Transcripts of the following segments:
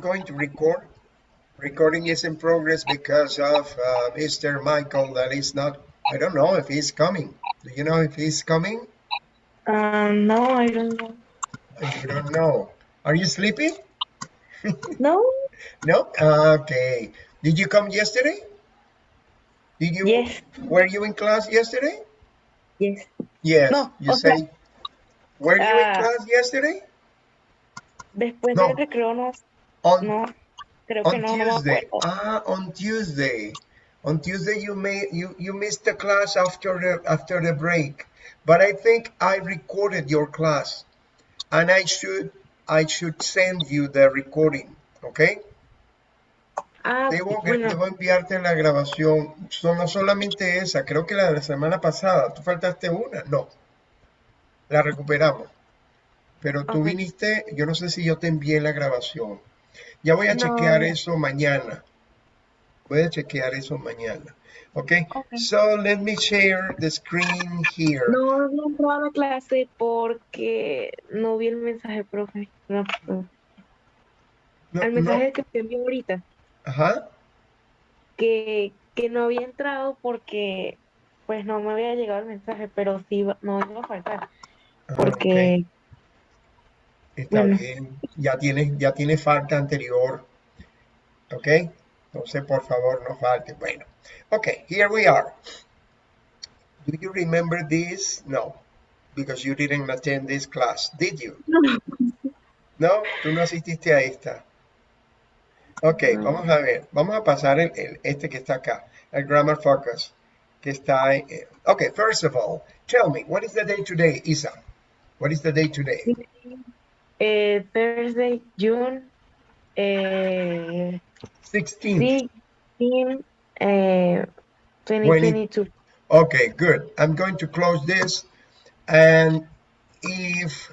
going to record. Recording is in progress because of uh, Mr. Michael that is not, I don't know if he's coming. Do you know if he's coming? Um, no, I don't know. You don't know. Are you sleepy? No? No? Okay. Did you come yesterday? Did you? Yes. Were you in class yesterday? Yes. Yes. No, You okay. say, were you in Ah. class yesterday? Después No. del recreo no, On no, creo que on no, Tuesday. Ah, on Tuesday. On Tuesday you may you you missed the class after the after the break. But I think I recorded your class and I should I should send you the recording, okay? Ah, Debo, bueno, debo enviarte la grabación. No solamente esa, creo que la de la semana pasada. ¿Tú faltaste una? No. La recuperamos. Pero tú viniste, yo no sé si yo te envié la grabación. Ya voy a No. chequear eso mañana. Voy a chequear eso mañana. ¿Ok? Ok. So let me share the screen here. no había entrado a la clase porque no vi el mensaje, profe. No, no. No, El no. mensaje que te envió ahorita, Ajá. que, que no había entrado porque pues no me había llegado el mensaje, pero sí no iba a faltar, Ajá, porque. Está bueno. bien. Ya tiene, ya tiene falta anterior. ¿Ok? Entonces, por favor, no falte. Bueno. Ok, here we are. Do you remember this? No, because you didn't attend this class, did you? No, tú no asististe a esta. Ok, No. vamos a ver. Vamos a pasar el, el- este que está acá, el Grammar Focus, que está eh, Ok, first of all, tell me, what is the day today, Isa? What is the day today? Eh, Thursday, June eh, 16th. 16, eh, 2022. Okay, good. I'm going to close this. And if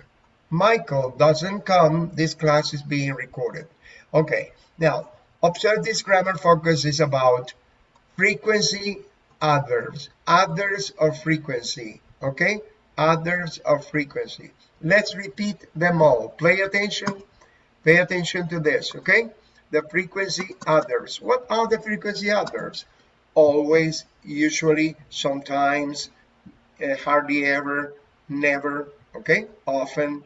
Michael doesn't come, this class is being recorded. Okay, now observe this grammar focus is about frequency adverbs, adverbs of frequency. Okay, adverbs of frequency. Let's repeat them all. Pay attention. Pay attention to this. Okay, the frequency adverbs. What are the frequency adverbs? always, usually, sometimes, uh, hardly ever, never, okay, often.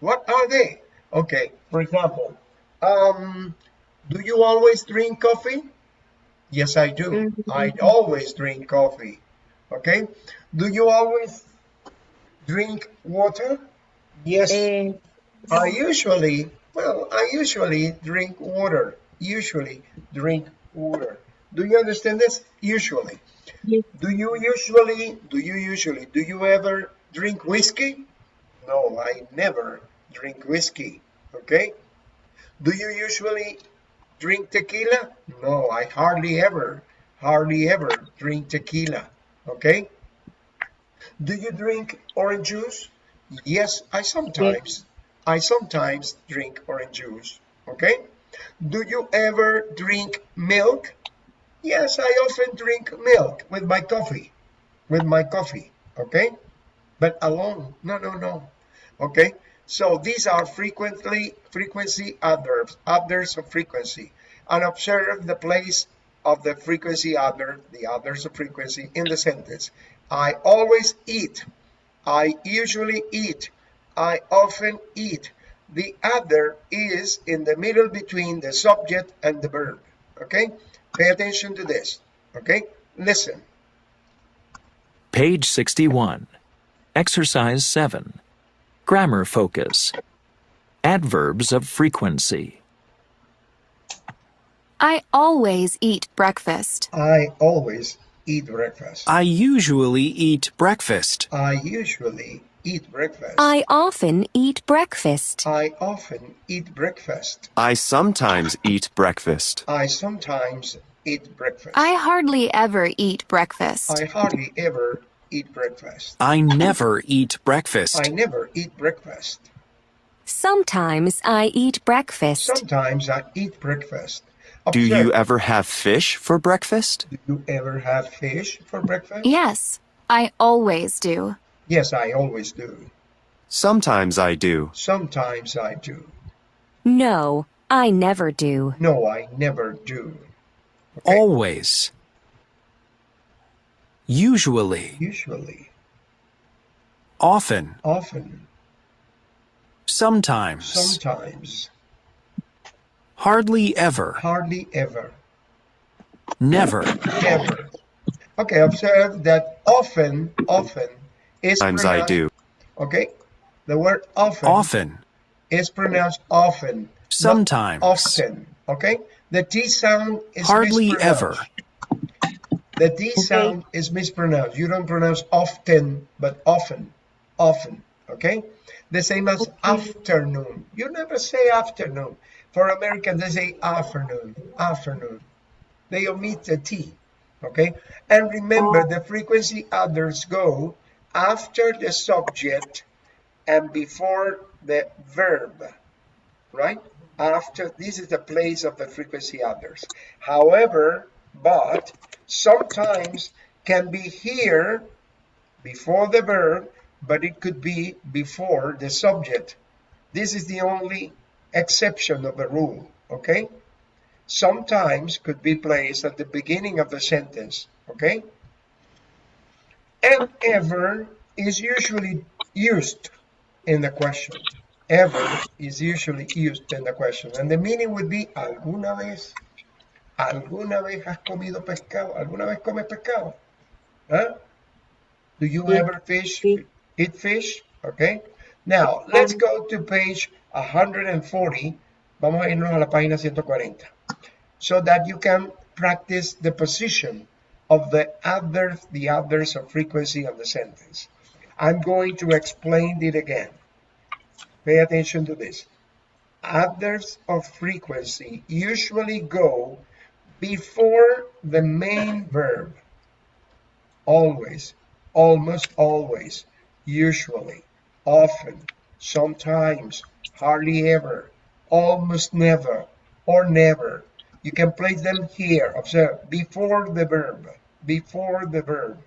What are they? Okay, for example, um, do you always drink coffee? Yes, I do. Mhm. I always drink coffee. Okay, do you always drink water? Yes, Eh, I usually, well, I usually drink water. Usually drink water. Do you understand this? Usually. yes, Do you usually, do you usually, do you ever drink whiskey? No, I never drink whiskey. Okay? Do you usually drink tequila? No, I hardly ever, hardly ever drink tequila. Okay? Do you drink orange juice? Yes, I sometimes, I sometimes drink orange juice. Okay? Do you ever drink milk? Yes, I often drink milk with my coffee, with my coffee, okay? But alone, no, no, no, okay? So these are frequently, frequency adverbs, adverbs of frequency. And observe the place of the frequency adverb, the adverbs of frequency in the sentence. I always eat. I usually eat. I often eat. The other is in the middle between the subject and the verb, okay? Pay attention to this, okay? Listen. Page 61. Exercise 7. Grammar focus. Adverbs of frequency. I always eat breakfast. I always eat breakfast. I usually eat breakfast. I usually eat breakfast. I often eat breakfast. I often eat breakfast. I sometimes eat breakfast. I sometimes eat breakfast. I hardly ever eat breakfast. I hardly ever eat breakfast. I never eat breakfast. I never eat breakfast. Sometimes I eat breakfast. Sometimes I eat breakfast. Do you ever have fish for breakfast? Do you ever have fish for breakfast? Yes, I always do. Yes, I always do. Sometimes I do. Sometimes I do. No, I never do. No, I never do. Always. Usually. Usually, Often. often, Sometimes. sometimes, Hardly ever. hardly ever, Never. never. Okay, observe that often, often is Times I do. Okay, the word often, Often. is pronounced often, Sometimes. often. Okay, the T sound is Hardly ever. The D sound is mispronounced. You don't pronounce often, but often. Often. Okay? The same as afternoon. You never say afternoon. For Americans, they say afternoon. Afternoon. They omit the T. Okay? And remember, the frequency others go after the subject and before the verb. Right? After this is the place of the frequency others. However, but sometimes can be here before the verb, but it could be before the subject. This is the only exception of the rule, okay? Sometimes could be placed at the beginning of the sentence, okay? And ever is usually used in the question. Ever is usually used in the question. And the meaning would be alguna vez. ¿Alguna vez has comido pescado? ¿Alguna vez comes pescado? Huh? Do you ever fish? Eat fish? Okay. Now, let's go to page 140. Vamos a irnos a la página 140. So that you can practice the position of the others, the others of frequency of the sentence. I'm going to explain it again. Pay attention to this. Others of frequency usually go before the main verb. Always, almost always, usually, often, sometimes, hardly ever, almost never, or never. You can place them here. Observe, before the verb, before the verb.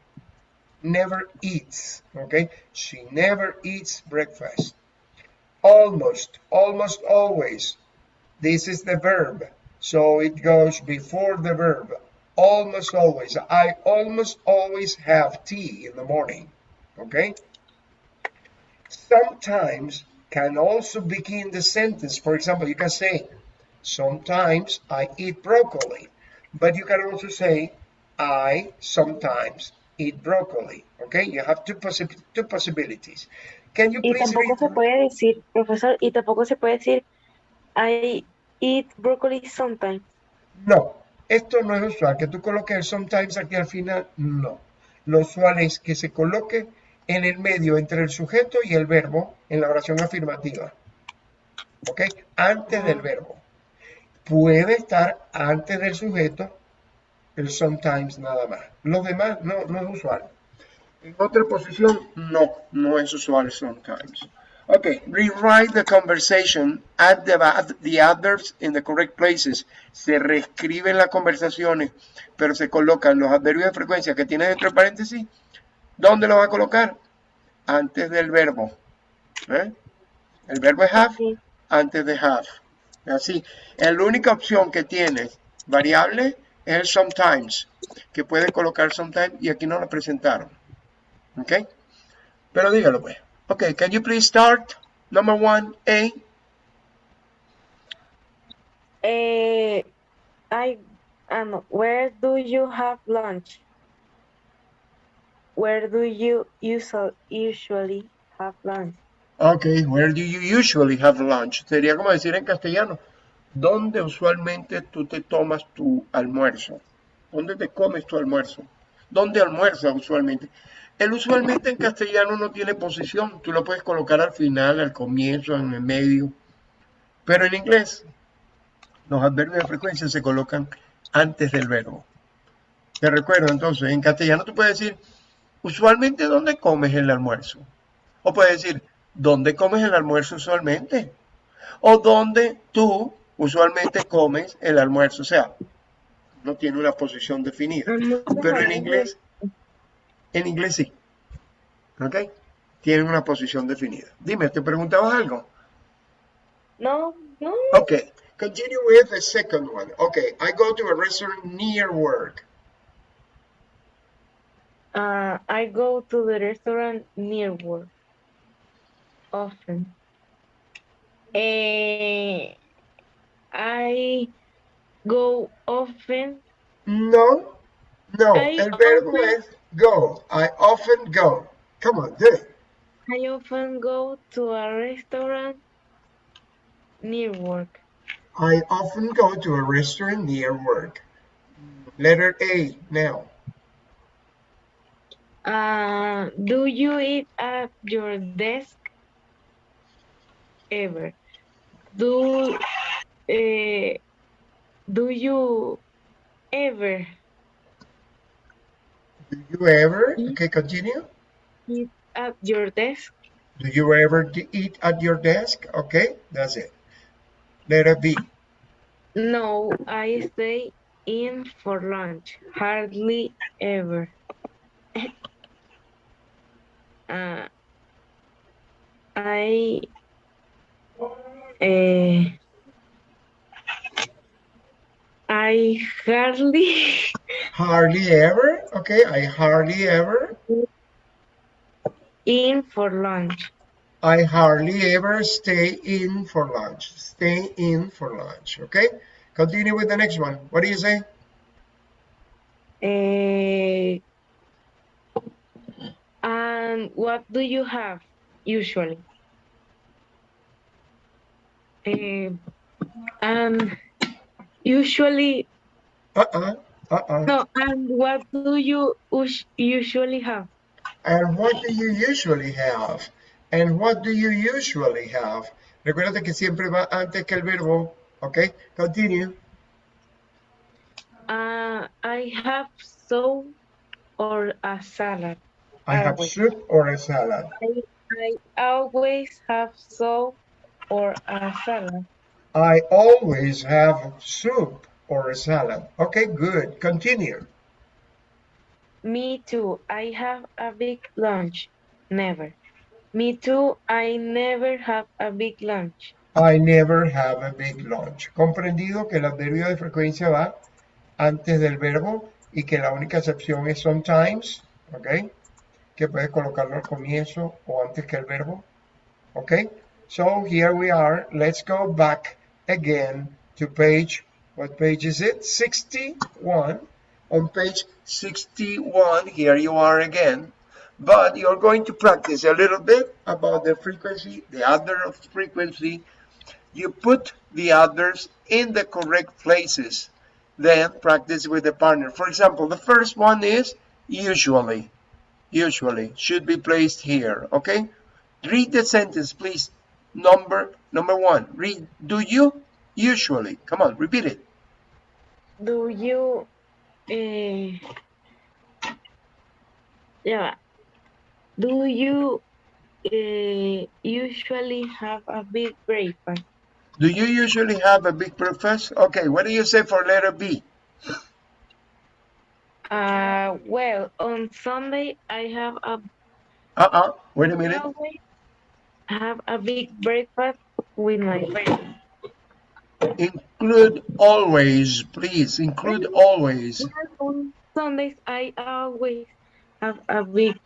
Never eats, okay? She never eats breakfast. Almost, almost always. This is the verb. So it goes before the verb. Almost always. I almost always have tea in the morning. Okay? Sometimes can also begin the sentence. For example, you can say, Sometimes I eat broccoli. But you can also say, I sometimes eat broccoli. Okay? You have two, possi- two possibilities. Can you please Y tampoco se puede decir, profesor, y tampoco se puede decir, I eat broccoli sometimes. No, esto no es usual. Que tú coloques el sometimes aquí al final, no. Lo usual es que se coloque en el medio entre el sujeto y el verbo en la oración afirmativa. ¿Ok? Antes del verbo. Puede estar antes del sujeto el sometimes nada más. Los demás no, no es usual. En otra posición, no, no es usual sometimes. Okay, rewrite the conversation, add the, the adverbs in the correct places. Se reescriben las conversaciones, pero se colocan los adverbios de frecuencia que tiene dentro de paréntesis. ¿Dónde lo va a colocar? Antes del verbo. ¿eh? El verbo es have, Sí. antes de have. Así, la única opción que tiene variable es el sometimes, que puede colocar sometimes y aquí no la presentaron. ¿Ok? Pero dígalo pues. Ok, can you please start? Number one, A. Eh, I, um, where do you have lunch? Where do you usual, usually have lunch? Ok, where do you usually have lunch? Sería como decir en castellano, ¿dónde usualmente tú te tomas tu almuerzo? ¿Dónde te comes tu almuerzo? ¿Dónde almuerzas usualmente? El usualmente en castellano no tiene posición, tú lo puedes colocar al final, al comienzo, en el medio. Pero en inglés, los adverbios de frecuencia se colocan antes del verbo. Te recuerdo entonces, en castellano tú puedes decir, usualmente, ¿dónde comes el almuerzo? O puedes decir, ¿dónde comes el almuerzo usualmente? O ¿dónde tú usualmente comes el almuerzo? O sea, no tiene una posición definida. Pero en inglés, en inglés sí. ¿Ok? Tienen una posición definida. Dime, ¿te preguntabas algo? No, no. Ok. Continue with the second one. Okay, I go to a restaurant near work. Uh, I go to the restaurant near work often. Eh, I go often. No, no, I el verbo often- es go. I often go. Come on, do it. I often go to a restaurant near work. I often go to a restaurant near work. Letter A now. Uh, do you eat at your desk ever? Do uh, do you ever Do you ever? Mm. Okay, continue. eat at your desk? Do you ever eat at your desk? Okay, that's it. Letter B. No, I stay in for lunch. Hardly ever. uh, I uh, I hardly Hardly ever. Okay, I hardly ever. in for lunch. I hardly ever stay in for lunch. Stay in for lunch. Okay, continue with the next one. What do you say? Uh, and what do you have usually? Uh, and usually Uh-uh. Uh-uh. no. And what do you usually have? And what do you usually have? And what do you usually have? Recuérdate que siempre va antes que el verbo. Okay, continue. Uh, I have soup or a salad. I have soup or a salad. I, I always have soup or a salad. I always have soup or a salad. Okay, good. Continue. Me too. I have a big lunch. Never. Me too. I never have a big lunch. I never have a big lunch. Comprendido que el adverbio de frecuencia va antes del verbo y que la única excepción es sometimes, ¿ok? Que puedes colocarlo al comienzo o antes que el verbo, ¿ok? So here we are. Let's go back again to page, what page is it? 61. On page 61, here you are again. But you're going to practice a little bit about the frequency, the adverb of frequency, you put the others in the correct places. Then practice with the partner. For example, the first one is usually. Usually should be placed here. Okay. Read the sentence, please. Number number one. Read. Do you usually? Come on, repeat it. Do you eh, yeah. Do you eh, usually have a big breakfast? Do you usually have a big breakfast? Okay. What do you say for letter B? Uh, well, on Sunday I have a Uh-uh. Wait a minute. always have a big breakfast with my friends. Include always, please. Include always. On Sundays I always have a big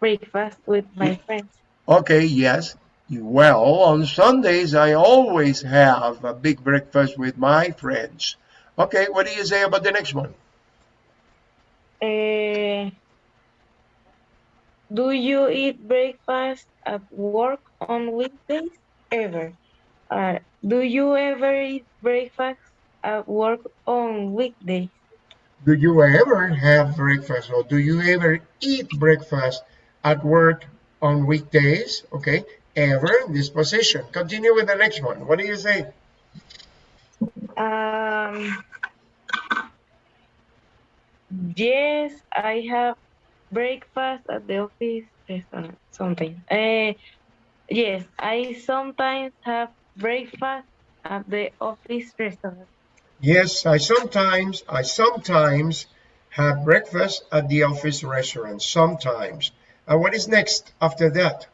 breakfast with my friends. Okay, yes. Well, on Sundays, I always have a big breakfast with my friends. Okay, what do you say about the next one? Eh, do you eat breakfast at work on weekdays? Ever? Uh, do you ever eat breakfast at work on weekdays? Do you ever have breakfast or do you ever eat breakfast at work on weekdays? Okay, ever in this position. Continue with the next one. What do you say? Um, yes, I have breakfast at the office restaurant sometimes. Uh, yes, I sometimes have breakfast at the office restaurant. Yes, I sometimes, I sometimes have breakfast at the office restaurant. Sometimes. And what is next after that?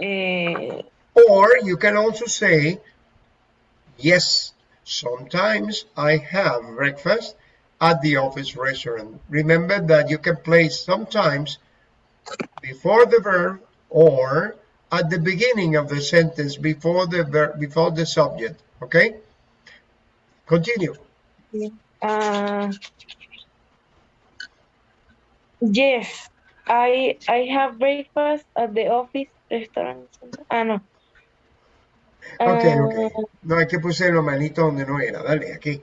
Uh, Or you can also say, yes, sometimes I have breakfast at the office restaurant. Remember that you can place sometimes before the verb or at the beginning of the sentence before the verb before the subject okay continue Uh, yes, I I have breakfast at the office restaurant. Ah, no. Ok ok. Uh, no hay que puse la manito donde no era. Dale aquí.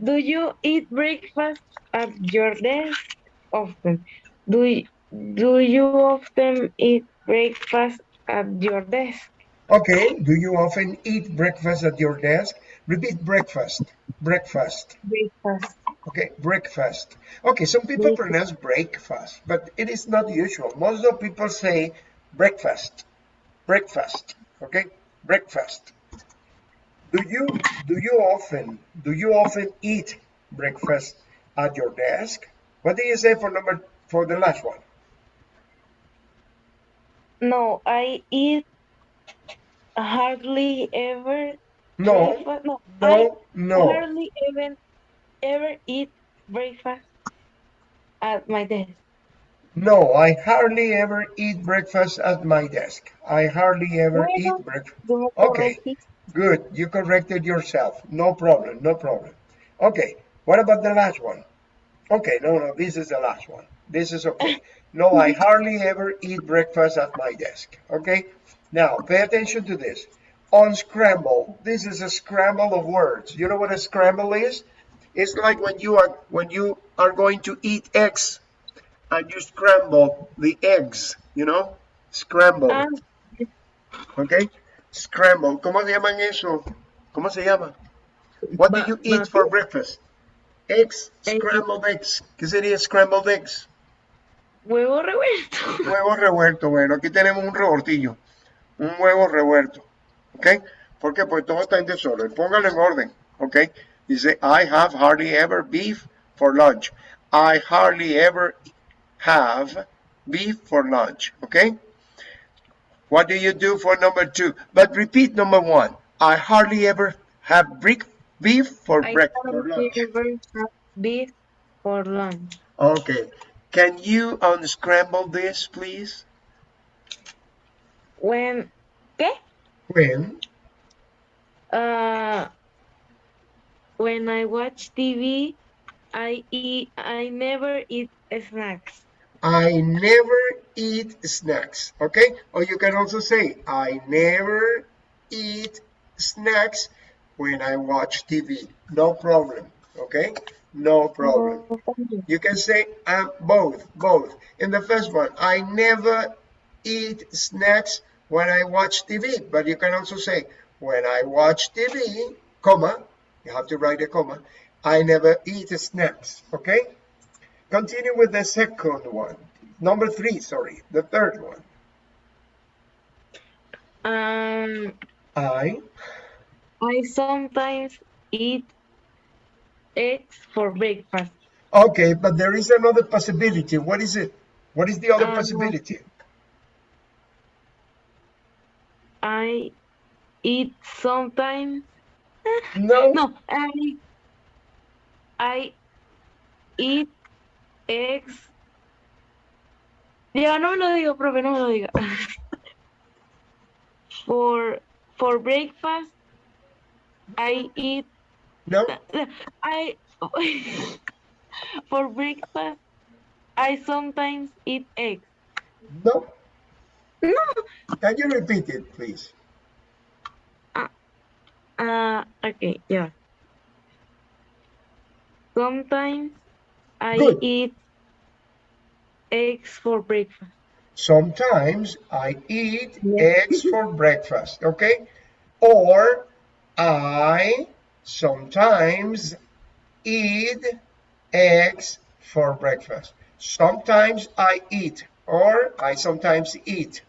Do you eat breakfast at your desk often? Do y- do you often eat breakfast at your desk? okay do you often eat breakfast at your desk? Repeat breakfast. Breakfast. Breakfast. okay breakfast. Okay some people Breakfast. pronounce breakfast but it is not usual. Most of people say breakfast. Breakfast okay breakfast. Do you do you often do you often eat breakfast at your desk? What do you say for number for the last one? No, I eat hardly ever no. breakfast. No, I no no. hardly even ever eat breakfast at my desk. No i hardly ever eat breakfast at my desk i hardly ever Bueno, eat breakfast Okay. Good, you corrected yourself. No problem, no problem. Okay, what about the last one? Okay, no, no, this is the last one. This is okay. No, I hardly ever eat breakfast at my desk. Okay, now pay attention to this. Unscramble. This is a scramble of words. You know what a scramble is? It's like when you are when you are going to eat eggs and you scramble the eggs. You know, scramble. Ah, Okay, scramble. ¿Cómo se llaman eso? ¿Cómo se llama? What do you eat for breakfast? Eggs, Egg. scrambled eggs. ¿Qué sería scrambled eggs? huevo revuelto. Huevo revuelto. Bueno, aquí tenemos un revoltillo. Un huevo revuelto. ¿Ok? ¿Por qué? Porque todo está en desorden. Póngalo en orden. ¿Ok? Dice, I have hardly ever beef for lunch. I hardly ever have beef for lunch. okay? What do you do for number two? But repeat number one. I hardly ever have brick beef for I breakfast for hardly lunch. ever have beef for lunch. Okay. Can you unscramble this, please? When, ¿qué? When Uh, when I watch TV, I eat. I never eat snacks. I never eat snacks. Okay? Or you can also say, I never eat snacks when I watch TV. No problem. Okay? No problem. You. You can say um, both, both. In the first one, I never eat snacks when I watch TV, but you can also say when I watch TV, comma, you have to write a comma, I never eat snacks, okay? Continue with the second one. Number three, sorry, the third one. Um, I, I sometimes eat eggs for breakfast. okay, but there is another possibility. What is it? What is the other Um, possibility? I eat sometimes. No, No, I I eat eggs. Ya no me lo digo, profe, no me lo diga. For for breakfast, I eat no, I for breakfast I sometimes eat eggs. no. No. Can you repeat it, please? Uh okay, yeah. Sometimes I Good. eat eggs for breakfast. Sometimes I eat eggs for breakfast, okay? Or I sometimes eat eggs for breakfast. Sometimes I eat, or I sometimes eat.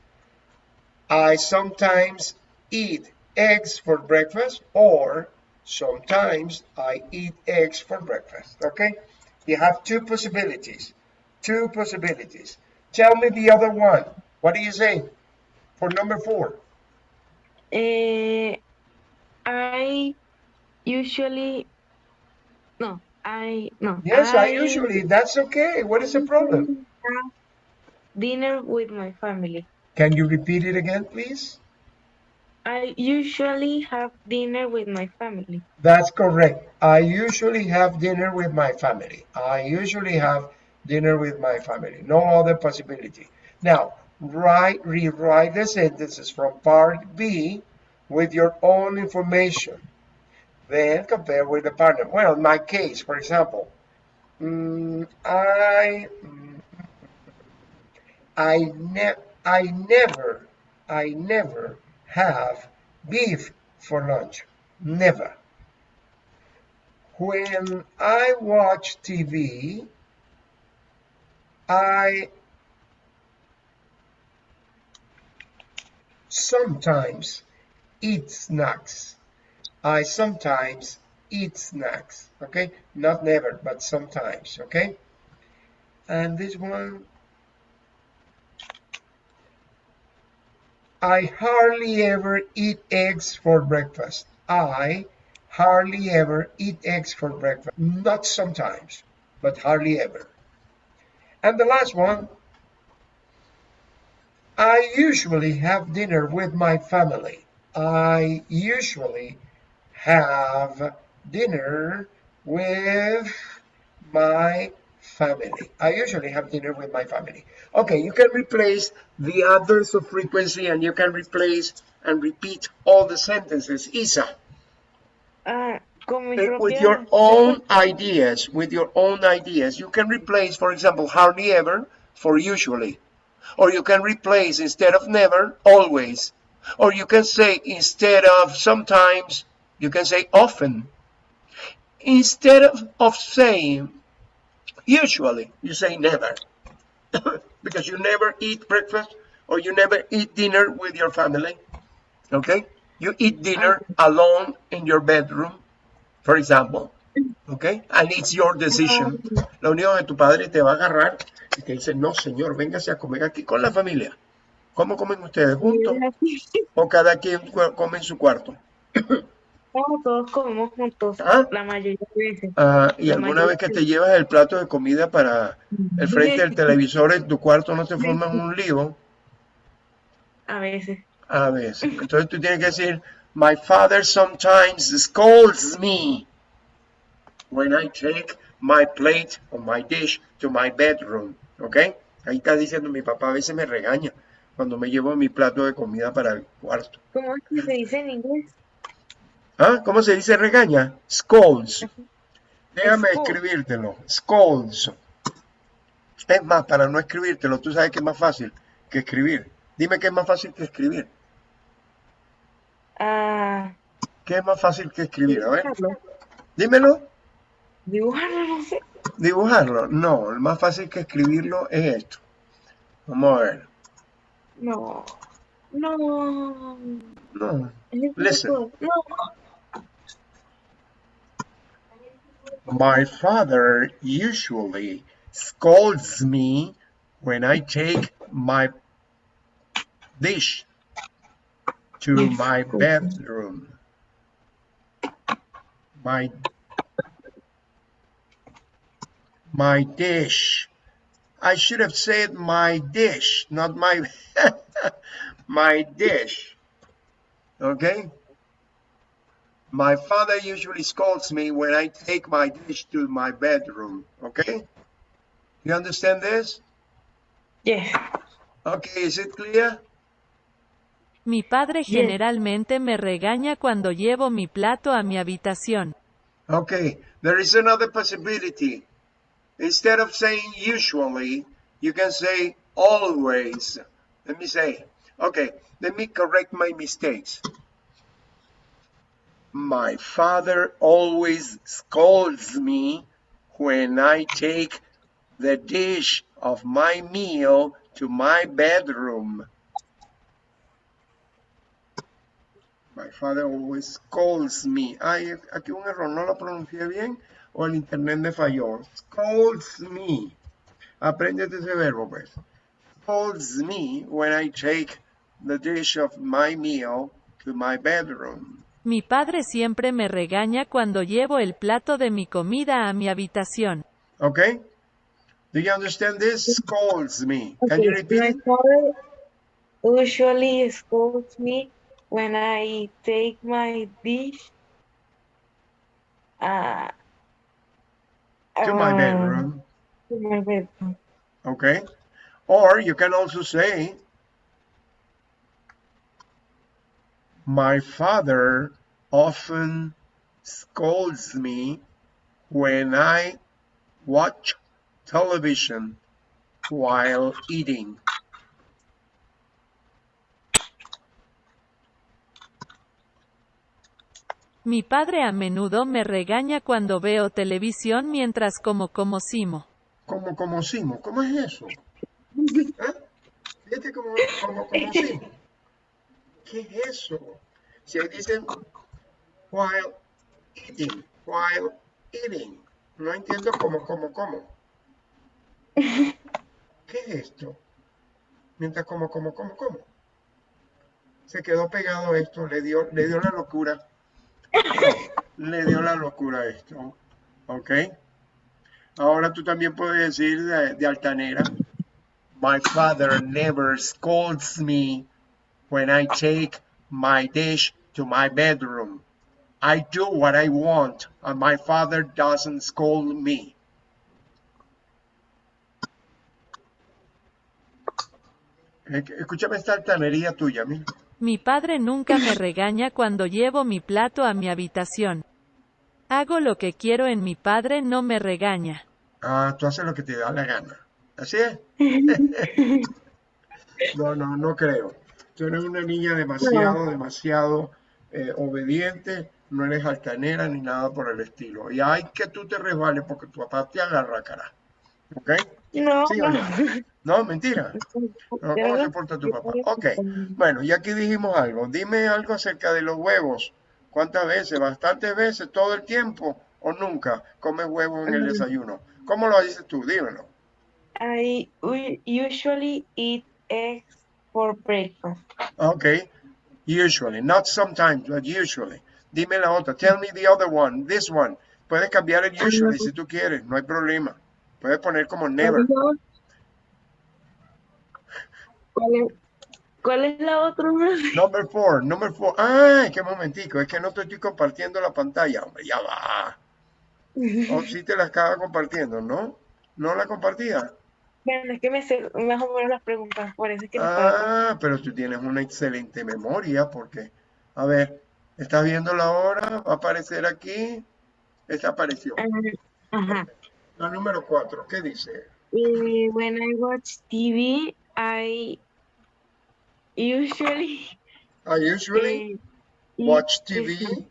I sometimes eat eggs for breakfast, or sometimes I eat eggs for breakfast, okay? You have two possibilities. Two possibilities. Tell me the other one. What do you say for number four? Eh, I usually no. I no. Yes, I usually. That's okay. What is the problem? dinner with my family. Can you repeat it again, please? I usually have dinner with my family. That's correct. I usually have dinner with my family. I usually have dinner with my family. No other possibility. Now, write, rewrite the sentences from part B with your own information. Then compare with the partner. Well, in my case, for example, mm, I, mm, I, ne I never, I never have beef for lunch. Never. When I watch TV, I sometimes eat snacks. I sometimes eat snacks. Okay, not never, but sometimes. Okay, and this one I hardly ever eat eggs for breakfast. I hardly ever eat eggs for breakfast. Not sometimes, but hardly ever. And the last one, I usually have dinner with my family. I usually have dinner with my family. I usually have dinner with my family. Okay, you can replace the adverbs of frequency and you can replace and repeat all the sentences. Isa, uh, with your own ideas, with your own ideas. You can replace, for example, hardly ever for usually. Or you can replace instead of never, always. Or you can say instead of sometimes, you can say often. Instead of, of saying usually, you say never. because you never eat breakfast or you never eat dinner with your family. Okay? You eat dinner alone in your bedroom, for example. Okay? And it's your decision. Lo único que tu padre te va a agarrar y te dice, no, señor, véngase a comer aquí con la familia. ¿Cómo comen ustedes? ¿Juntos? ¿O cada quien come en su cuarto? No, todos comemos juntos, Ah. la mayoría de veces. Ah, y La alguna vez que te llevas el plato de comida para el frente del televisor en tu cuarto no te forman un lío A veces. a veces. Entonces tú tienes que decir, my father sometimes scolds me when I take my plate or my dish to my bedroom. ¿Ok? Ahí está diciendo, mi papá a veces me regaña cuando me llevo mi plato de comida para el cuarto. ¿Cómo es que se dice en inglés? ¿Ah? ¿Cómo se dice regaña? Scolds. Déjame Scolds. escribírtelo. Scolds. Es más, para no escribírtelo, tú sabes que es más fácil que escribir. Dime qué es más fácil que escribir. Ah, ¿Qué es más fácil que escribir? A ver, dibujarlo. dímelo. Dibujarlo, no sé. Dibujarlo. No, el más fácil que escribirlo es esto. Vamos a ver. No. No. No. Listen. No. My father usually scolds me when I take my dish to my bedroom. My my dish. I should have said my dish, not my my dish. Okay? My father usually scolds me when I take my dish to my bedroom. Okay? You understand this? Yes. Okay, is it clear? Mi padre Yes. generalmente me regaña cuando llevo mi plato a mi habitación. Okay, there is another possibility. Instead of saying usually, you can say always. Let me say, okay, let me correct my mistakes. My father always scolds me when I take the dish of my meal to my bedroom. My father always scolds me. Ay, aquí un error, no lo pronuncié bien o el internet me falló. Scolds me. Apréndete ese verbo, pues. Scolds me when I take the dish of my meal to my bedroom. Mi padre siempre me regaña cuando llevo el plato de mi comida a mi habitación. Okay? Do you understand this? Scolds me. Can you repeat My father usually scolds me when I take my dish uh, To my um, bedroom. to my bedroom. Okay? Or you can also say, My father often scolds me when I watch television while eating. Mi padre a menudo me regaña cuando veo televisión mientras como como simo. Como como simo. ¿Cómo es eso? ¿Eh? Fíjate como, como, como simo. ¿Qué es eso? Si ahí dicen while eating, while eating. No entiendo cómo, cómo, cómo. ¿Qué es esto? Mientras como, como, como, como. Se quedó pegado esto, le dio, le dio la locura. Le dio la locura a esto. ¿Ok? Ahora tú también puedes decir de, de altanera. My father never scolds me when I take my dish to my bedroom. I do what I want, and my father doesn't scold me. Eh, Escúchame esta altanería tuya, mira. Mi padre nunca me regaña cuando llevo mi plato a mi habitación. Hago lo que quiero en mi padre no me regaña. Ah, tú haces lo que te da la gana. ¿Así es? No, no, no creo. Tú eres una niña demasiado, demasiado eh, obediente, no eres altanera ni nada por el estilo. Y hay que tú te resbales porque tu papá te agarra cara. ¿Ok? No, ¿Sí o no? No, mentira. No, ¿Cómo se porta tu papá? Ok. Bueno, y aquí dijimos algo. Dime algo acerca de los huevos. ¿Cuántas veces? ¿Bastantes veces? ¿Todo el tiempo? ¿O nunca comes huevos en el desayuno? ¿Cómo lo dices tú? Dímelo. I usually eat eggs for breakfast. Okay. Usually, not sometimes, but usually. Dime la otra. Tell me the other one. This one. Puedes cambiar el usually si tú quieres, no hay problema. Puedes poner como never. ¿Cuál es, cuál es la otra? Number four, number four. Ay, qué momentico, es que no te estoy compartiendo la pantalla, hombre, ya va. O si te la estaba compartiendo, ¿no? ¿No la compartía? Bueno, es que me sé más o menos las preguntas, por eso es que no. Ah, pero tú tienes una excelente memoria porque, a ver, ¿estás viendo la hora? ¿Va a aparecer aquí? Esta apareció. Ajá. La número cuatro, ¿qué dice? Eh, when I watch TV, I usually I usually eh, watch. TV. I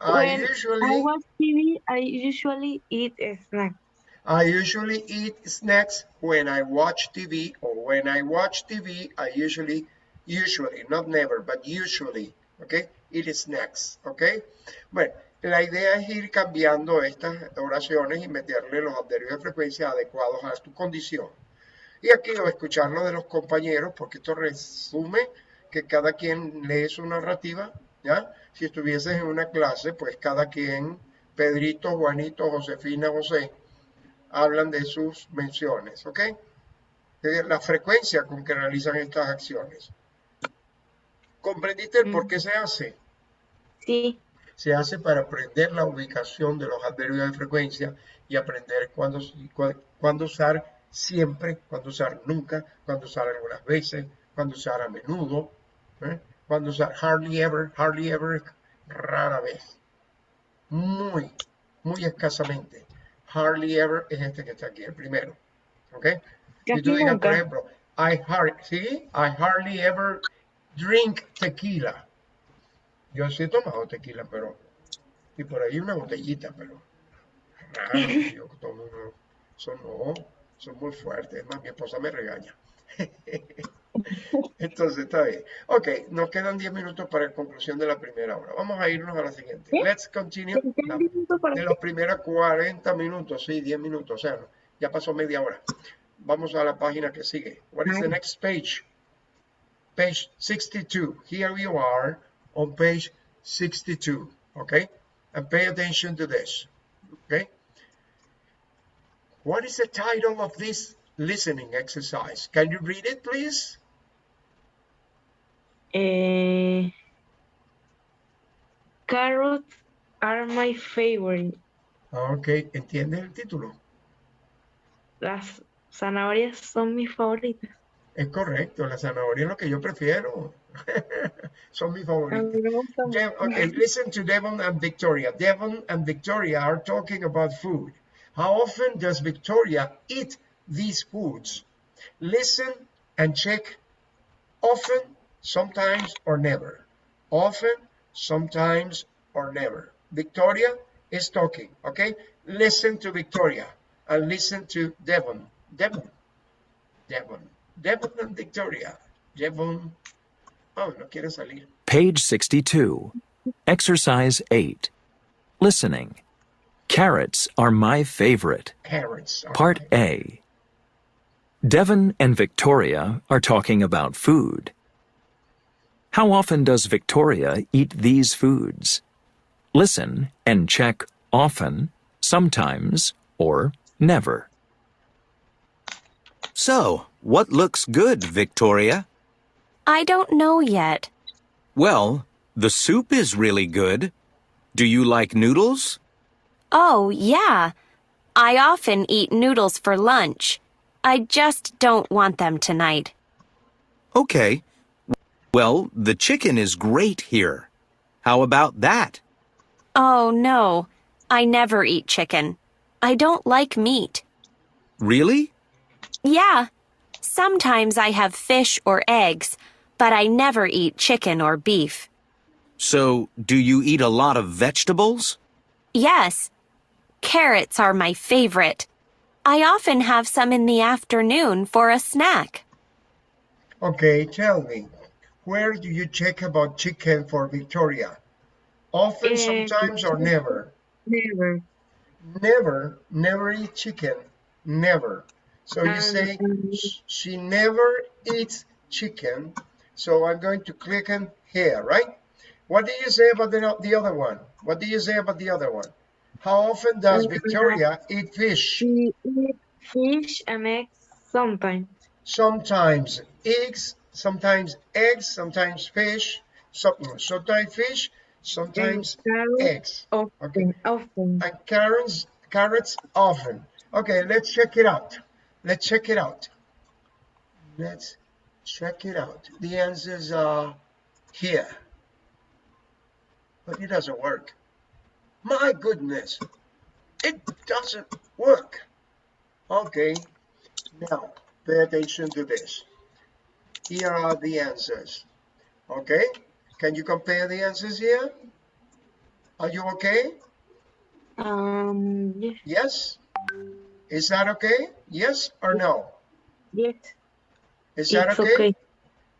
When I usually watch TV, I usually eat snacks. I usually eat snacks when I watch TV or when I watch TV I usually usually not never but usually okay eat snacks okay bueno la idea es ir cambiando estas oraciones y meterle los adverbios de frecuencia adecuados a tu condición. Y aquí o escucharlo de los compañeros porque esto resume que cada quien lee su narrativa ya si estuvieses en una clase pues cada quien Pedrito Juanito Josefina José hablan de sus menciones, ¿ok? La frecuencia con que realizan estas acciones. ¿Comprendiste el por qué se hace? Sí. Se hace para aprender la ubicación de los adverbios de frecuencia y aprender cuándo, cu- cuándo usar siempre, cuándo usar nunca, cuándo usar algunas veces, cuándo usar a menudo, ¿eh? Cuándo usar hardly ever, hardly ever, rara vez. Muy, muy escasamente. Hardly ever es este que está aquí, el primero. ¿Ok? Si tú digas, por ejemplo, I, har- ¿sí? I hardly ever drink tequila. Yo sí he tomado tequila, pero. Y por ahí una botellita, pero. Raro, yo tomo uno. Eso no, son muy fuertes. Es más, mi esposa me regaña. Entonces, está bien. Ok, nos quedan 10 minutos para la conclusión de la primera hora. Vamos a irnos a la siguiente. ¿Sí? Let's continue. La- de los primeros 40 minutos, sí, 10 minutos, o sea, ya pasó media hora. Vamos a la página que sigue. What is the next page? page 62. Here you are on page 62, okay? And pay attention to this, okay? What is the title of this listening exercise? Can you read it, please? Eh, carrots are my favorite. Ok, ¿entiendes el título? Las zanahorias son mis favoritas. Es correcto, la zanahoria es lo que yo prefiero. Son mis A favoritos. mí me gusta Dev- okay, listen to Devon and Victoria. Devon and Victoria are talking about food. How often does Victoria eat these foods? Listen and check. Often, sometimes, or never. Often, sometimes, or never. Victoria is talking, okay? Listen to Victoria and listen to Devon. Devon. Devon. Devon and Victoria. Devon. Oh, no quiere salir. Page 62. Exercise 8. Listening. Carrots are my favorite. Carrots. are Part A. Devon and Victoria are talking about food. How often does Victoria eat these foods? Listen and check often, sometimes, or never. So, what looks good, Victoria? I don't know yet. Well, the soup is really good. Do you like noodles? Oh, yeah. I often eat noodles for lunch. I just don't want them tonight. Okay. Well, the chicken is great here. How about that? Oh, no. I never eat chicken. I don't like meat. Really? Yeah. Sometimes I have fish or eggs, but I never eat chicken or beef. So, do you eat a lot of vegetables? Yes. Carrots are my favorite. I often have some in the afternoon for a snack. Okay, tell me, where do you check about chicken for Victoria? Often, Eh, sometimes, or never? Never. Never, never eat chicken. Never. So you Um, say um, she never eats chicken. So I'm going to click on here, right? What do you say about the, the other one? What do you say about the other one? How often does Uh, Victoria eat fish? She eats fish and eggs sometimes. sometimes eggs, sometimes eggs, sometimes fish, some, sometimes fish, sometimes eggs. Often. Okay. Often. And carrots, carrots often. Okay, let's check it out. Let's check it out. Let's check it out. The answers are here. But it doesn't work. My goodness, it doesn't work. Okay, now pay attention to this. Here are the answers. Okay, can you compare the answers here? Are you okay? Um. Yes. Yes? Is that okay? Yes or no? Yes. Is that It's okay? okay.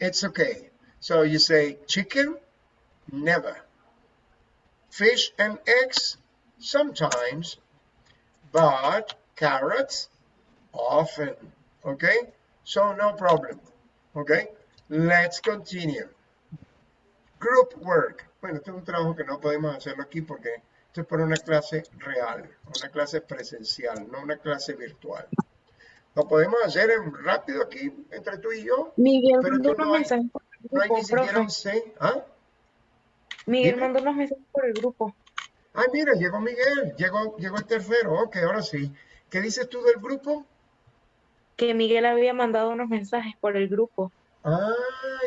It's okay. So you say chicken? Never. Fish and eggs? Sometimes. But carrots? Often. Okay? So no problem. Okay? Let's continue. Group work. Bueno, este es un trabajo que no podemos hacerlo aquí porque esto es para una clase real, una clase presencial, no una clase virtual. Lo podemos hacer en- rápido aquí entre tú y yo. Miguel Pero mandó tú no hay- mensajes por el No hay grupo, ni siquiera profe. un C. ¿Ah? Miguel dime. mandó unos mensajes por el grupo. Ay, mira, llegó Miguel, llegó, llegó el tercero. Ok, ahora sí. ¿Qué dices tú del grupo? Que Miguel había mandado unos mensajes por el grupo. Ah,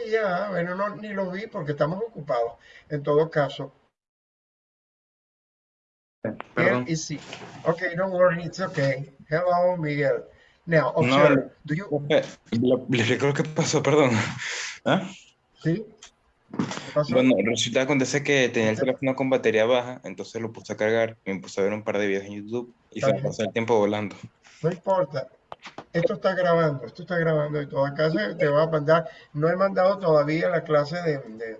ya, bueno, no, ni lo vi porque estamos ocupados. En todo caso, Perdón. Is sick. Okay, don't worry, it's okay. Hello, Miguel. Now, No, observe. Do you, Profe, lo- le explico lo que pasó, perdón. ¿Ah? ¿sí? ¿Qué? Bueno, resulta que acontece que tenía el teléfono con batería baja, entonces lo puse a cargar me puse a ver un par de videos en YouTube y se me pasó el tiempo volando. No importa. Esto está grabando, esto está grabando y todo. Acá se te va a mandar. No he mandado todavía la clase de, de,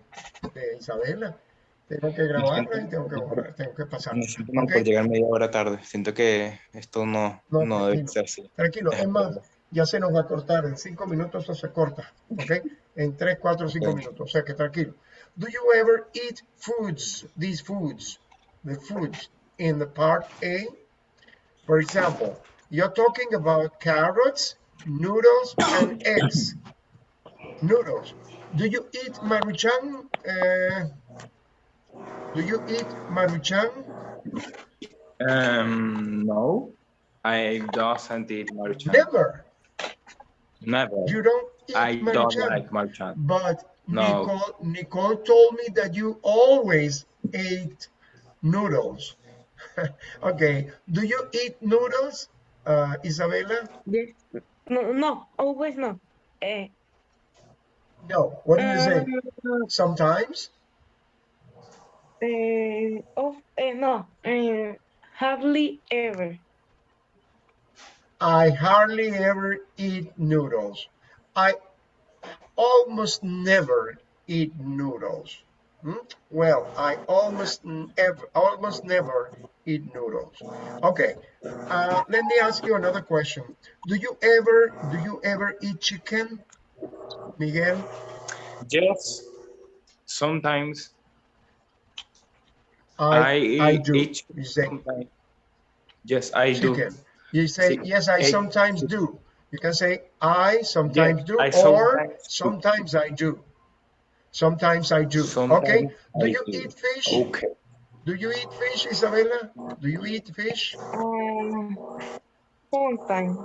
de Isabela. Tengo que grabarla y tengo que, borrar, tengo que pasar. Me siento mal ¿ok? por llegar media hora tarde. Siento que esto no, No, no debe ser así. Tranquilo, es más, ya se nos va a cortar. En cinco minutos eso se corta, ¿ok? En tres, cuatro, cinco minutos. O sea que tranquilo. Do you ever eat foods, these foods, the foods in the part A? For example, you're talking about carrots, noodles, and eggs. Noodles. Do you eat maruchan? Uh, do you eat maruchan? Um, no, I doesn't eat Maruchan. Never. Never. You don't eat I don't like Maruchan. But No. Nicole, Nicole told me that you always ate noodles. okay. Do you eat noodles, uh, Isabella? Yes. No, no, always no. Eh, No. What do you say? uh, Sometimes? eh, of, eh, no, eh, hardly ever. I hardly ever eat noodles. I almost never eat noodles. Hmm? Well, I almost never, almost never eat noodles. Okay, uh, let me ask you another question. Do you ever, do you ever eat chicken, Miguel? Yes, sometimes I, I, I eat do. eat You say sometimes. Yes, I do. chicken. You say Chicken. yes. I Egg. sometimes do. You can say I sometimes do, I or sometimes do. sometimes I do. Sometimes I do. okay. Sometimes Do I you do. eat fish? Okay. Do you eat fish, Isabella? Do you eat fish? Um, sometimes.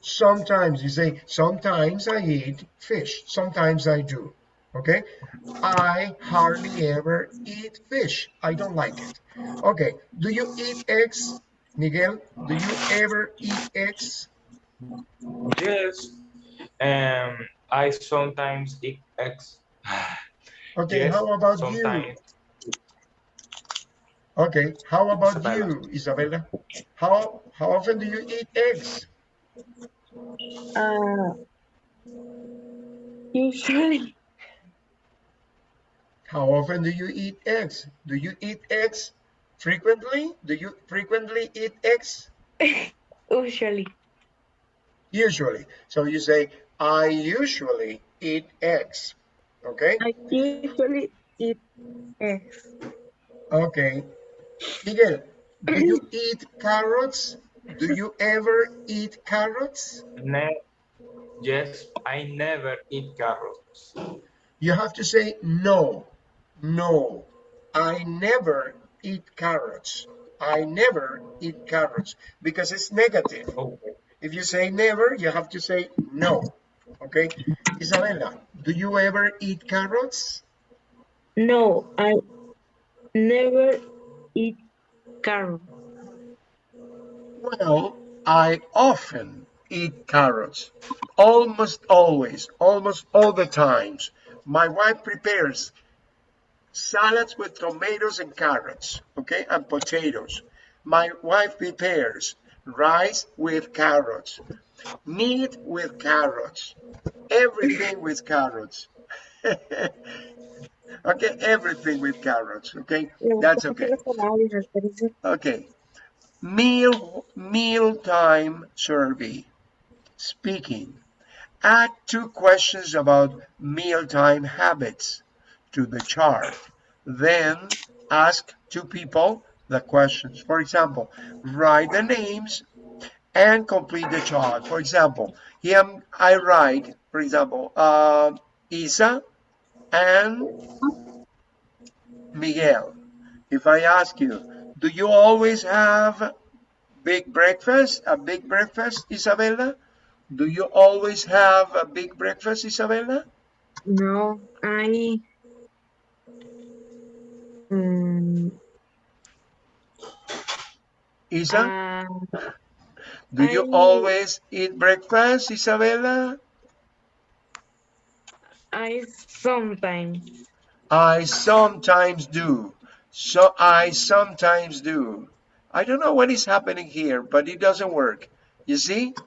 Sometimes you say, sometimes I eat fish. Sometimes I do. Okay. I hardly ever eat fish. I don't like it. Okay. Do you eat eggs, Miguel? Do you ever eat eggs? Yes. Um, I sometimes eat eggs. Okay. Yes, How about you? Okay. How about Isabella. you, Isabella? How how often do you eat eggs? Uh, usually, How often do you eat eggs? Do you eat eggs frequently? Do you frequently eat eggs? usually. Usually. So you say, I usually eat eggs. Okay? I usually eat eggs. Okay. Miguel, do you eat carrots? Do you ever eat carrots? No. yes, I never eat carrots. You have to say no. No. I never eat carrots. I never eat carrots because it's negative. Okay. If you say never, you have to say no. Okay? Isabella, do you ever eat carrots? No, I never eat carrots. Well, I often eat carrots. Almost always, almost all the times. My wife prepares salads with tomatoes and carrots, okay, and potatoes. My wife prepares rice with carrots, meat with carrots, everything with carrots. okay, everything with carrots, okay? That's okay. Okay. Meal meal time survey. Speaking. Add two questions about mealtime habits to the chart. Then ask two people the questions. For example, write the names and complete the chart. For example, here I write, for example, uh, Isa and Miguel. If I ask you, do you always have big breakfast, a big breakfast, Isabella? Do you always have a big breakfast, Isabella? No, I. Mm, Isa, uh, do you always eat breakfast, Isabella? I sometimes. I sometimes do. So I sometimes do. I don't know what is happening here, but it doesn't work. You see?